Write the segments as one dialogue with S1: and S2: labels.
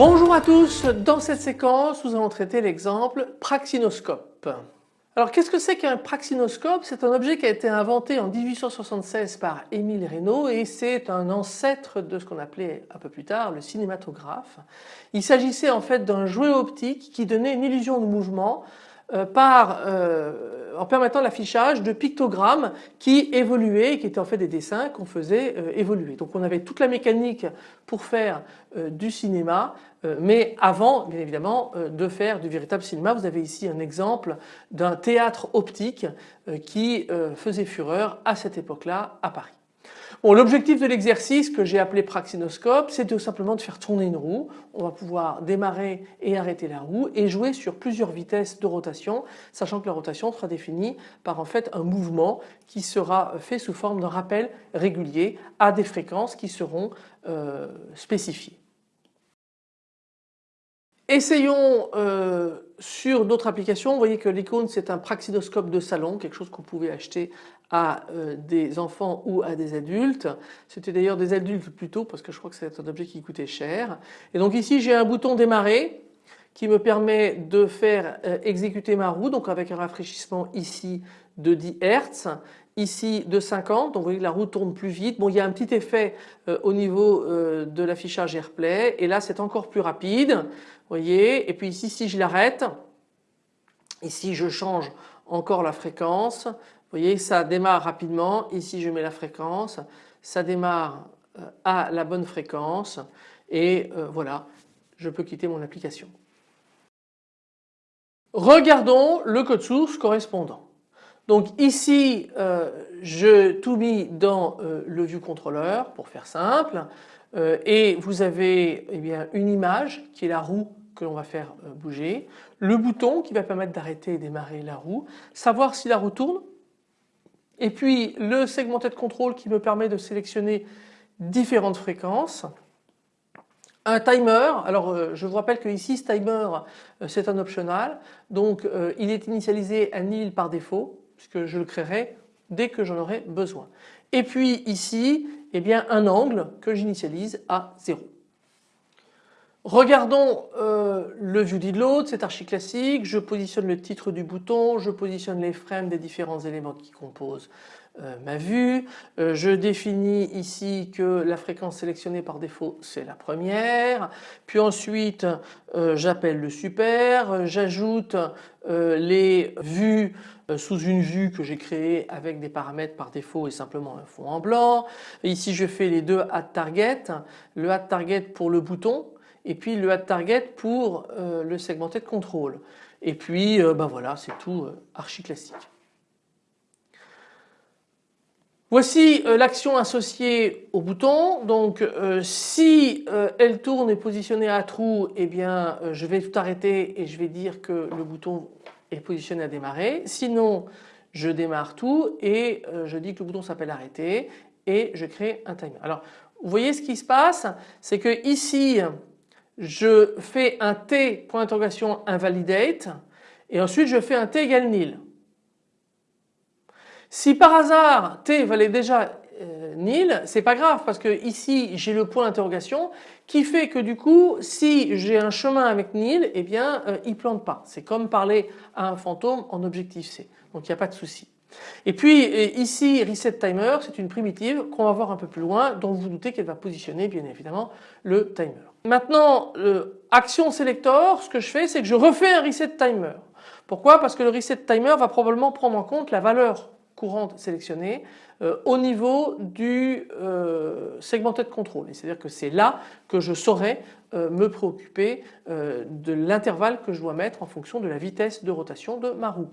S1: Bonjour à tous, dans cette séquence nous allons traiter l'exemple praxinoscope. Alors qu'est-ce que c'est qu'un praxinoscope? C'est un objet qui a été inventé en 1876 par Émile Reynaud et c'est un ancêtre de ce qu'on appelait un peu plus tard le cinématographe. Il s'agissait en fait d'un jouet optique qui donnait une illusion de mouvement par, euh, en permettant l'affichage de pictogrammes qui évoluaient, qui étaient en fait des dessins qu'on faisait euh, évoluer. Donc on avait toute la mécanique pour faire du cinéma, mais avant bien évidemment de faire du véritable cinéma. Vous avez ici un exemple d'un théâtre optique qui faisait fureur à cette époque-là à Paris. L'objectif de l'exercice que j'ai appelé praxinoscope, c'est tout simplement de faire tourner une roue. On va pouvoir démarrer et arrêter la roue et jouer sur plusieurs vitesses de rotation, sachant que la rotation sera définie par en fait un mouvement qui sera fait sous forme d'un rappel régulier à des fréquences qui seront euh, spécifiées. Essayons euh, sur d'autres applications. Vous voyez que l'icône c'est un praxinoscope de salon, quelque chose qu'on pouvait acheter à euh, des enfants ou à des adultes. C'était d'ailleurs des adultes plutôt parce que je crois que c'est un objet qui coûtait cher. Et donc ici j'ai un bouton démarrer qui me permet de faire euh, exécuter ma roue donc avec un rafraîchissement ici de 10 Hz ici de 50 donc vous voyez que la roue tourne plus vite. Bon il y a un petit effet au niveau de l'affichage AirPlay et là c'est encore plus rapide voyez et puis ici si je l'arrête ici je change encore la fréquence vous voyez ça démarre rapidement. Ici je mets la fréquence. Ça démarre euh, à la bonne fréquence. Et euh, voilà je peux quitter mon application. Regardons le code source correspondant. Donc ici euh, je tout mis dans le view controller pour faire simple. Et vous avez eh bien, une image qui est la roue que l'on va faire bouger, le bouton qui va permettre d'arrêter et démarrer la roue, savoir si la roue tourne, et puis le segmenté de contrôle qui me permet de sélectionner différentes fréquences, un timer, alors euh, je vous rappelle que ici ce timer euh, c'est un optional donc il est initialisé à nil par défaut puisque je le créerai dès que j'en aurai besoin. Et puis ici eh bien un angle que j'initialise à 0. Regardons euh, le view did load, c'est archi classique, je positionne le titre du bouton, je positionne les frames des différents éléments qui composent euh, ma vue, euh, je définis ici que la fréquence sélectionnée par défaut c'est la première, puis ensuite j'appelle le super, j'ajoute les vues sous une vue que j'ai créée avec des paramètres par défaut et simplement un fond en blanc. Ici je fais les deux add target, le add target pour le bouton et puis le add target pour euh, le de contrôle. Et puis ben voilà c'est tout euh, archi classique. Voici l'action associée au bouton. Donc si elle tourne et positionnée à trou, eh bien je vais tout arrêter et je vais dire que le bouton est positionné à démarrer. Sinon je démarre tout et je dis que le bouton s'appelle arrêter et je crée un timer. Alors vous voyez ce qui se passe, c'est que ici je fais un t point d'interrogation invalidate et ensuite je fais un t égale nil. Si par hasard t valait déjà euh, nil, c'est pas grave parce que ici j'ai le point d'interrogation qui fait que du coup si j'ai un chemin avec nil, eh bien euh, il plante pas. C'est comme parler à un fantôme en objectif C. Donc il n'y a pas de souci. Et puis ici reset timer c'est une primitive qu'on va voir un peu plus loin dont vous, vous doutez qu'elle va positionner bien évidemment le timer. Maintenant action selector ce que je fais c'est que je refais un reset timer. Pourquoi? Parce que le reset timer va probablement prendre en compte la valeur courante sélectionnée euh, au niveau du euh, segmenté de contrôle. C'est-à-dire que c'est là que je saurai euh, me préoccuper de l'intervalle que je dois mettre en fonction de la vitesse de rotation de ma roue.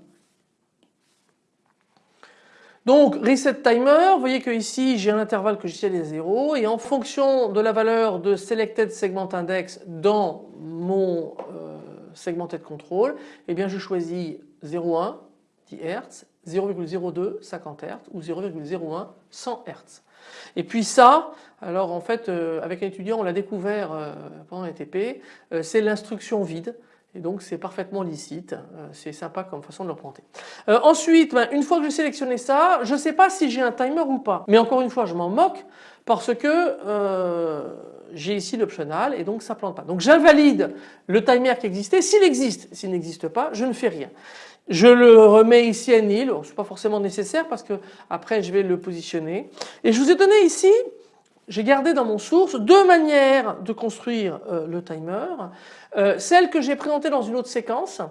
S1: Donc reset timer, vous voyez que ici j'ai un intervalle que j'initialise à 0 et en fonction de la valeur de selected segment index dans mon euh, segmented control, eh bien je choisis 0,1 10 Hz, 0,02 50 Hz ou 0,01 100 Hz. Et puis ça, alors en fait euh, avec un étudiant on l'a découvert euh, pendant un TP, c'est l'instruction vide et donc c'est parfaitement licite, c'est sympa comme façon de l'emprunter. ensuite, ben, une fois que j'ai sélectionné ça, je ne sais pas si j'ai un timer ou pas. Mais encore une fois je m'en moque parce que j'ai ici l'optional et donc ça plante pas. Donc j'invalide le timer qui existait. S'il existe, s'il n'existe pas, je ne fais rien. Je le remets ici à nil, ce n'est pas forcément nécessaire parce que après je vais le positionner. Et je vous ai donné ici, j'ai gardé dans mon source deux manières de construire euh, le timer. Euh, celle que j'ai présentée dans une autre séquence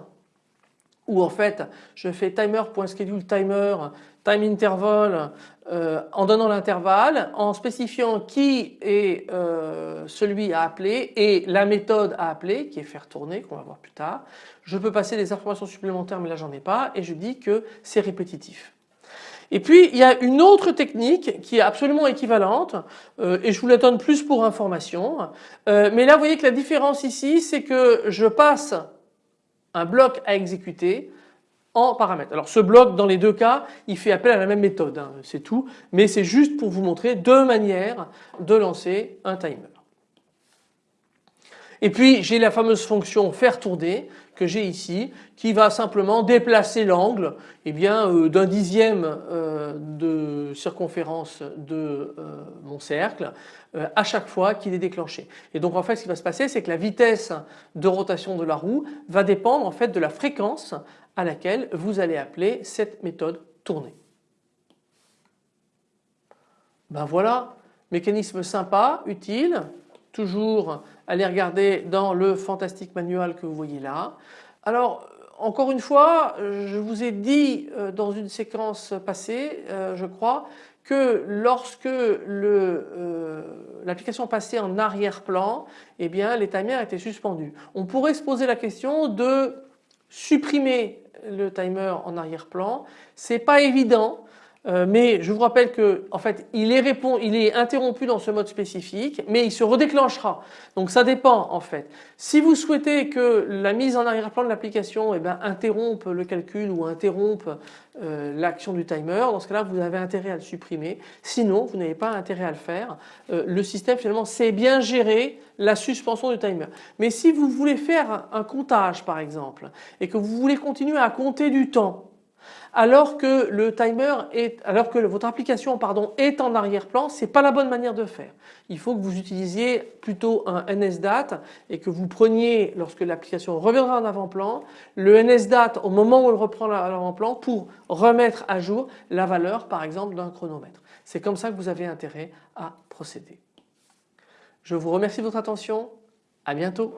S1: où en fait je fais timer.schedule timer, time interval euh, en donnant l'intervalle, en spécifiant qui est euh, celui à appeler et la méthode à appeler qui est faire tourner qu'on va voir plus tard. Je peux passer des informations supplémentaires mais là j'en ai pas et je dis que c'est répétitif. Et puis il y a une autre technique qui est absolument équivalente euh, et je vous la donne plus pour information. mais là vous voyez que la différence ici c'est que je passe un bloc à exécuter en paramètres. Alors ce bloc dans les deux cas il fait appel à la même méthode, hein, c'est tout, mais c'est juste pour vous montrer deux manières de lancer un timer. Et puis j'ai la fameuse fonction faire tourner que j'ai ici qui va simplement déplacer l'angle eh bien euh, d'un dixième euh, de circonférence de euh, mon cercle à chaque fois qu'il est déclenché. Et donc en fait ce qui va se passer c'est que la vitesse de rotation de la roue va dépendre en fait de la fréquence à laquelle vous allez appeler cette méthode tourner. Ben voilà, mécanisme sympa, utile, toujours allez regarder dans le fantastique manual que vous voyez là. Alors encore une fois, je vous ai dit euh, dans une séquence passée, euh, je crois, que lorsque euh, l'application passait en arrière-plan, eh bien les timers étaient suspendus. On pourrait se poser la question de supprimer le timer en arrière-plan. C'est pas évident euh, mais je vous rappelle que fait il est, interrompu dans ce mode spécifique mais il se redéclenchera. Donc ça dépend en fait. Si vous souhaitez que la mise en arrière-plan de l'application eh ben, interrompe le calcul ou interrompe euh, l'action du timer, dans ce cas-là vous avez intérêt à le supprimer. Sinon vous n'avez pas intérêt à le faire. Euh, le système finalement sait bien gérer la suspension du timer. Mais si vous voulez faire un comptage par exemple et que vous voulez continuer à compter du temps alors que le timer est, alors que votre application pardon, est en arrière-plan, c'est pas la bonne manière de faire. Il faut que vous utilisiez plutôt un NSDAT et que vous preniez, lorsque l'application reviendra en avant-plan, le NSDAT au moment où elle reprend l'avant-plan pour remettre à jour la valeur par exemple d'un chronomètre. C'est comme ça que vous avez intérêt à procéder. Je vous remercie de votre attention. À bientôt.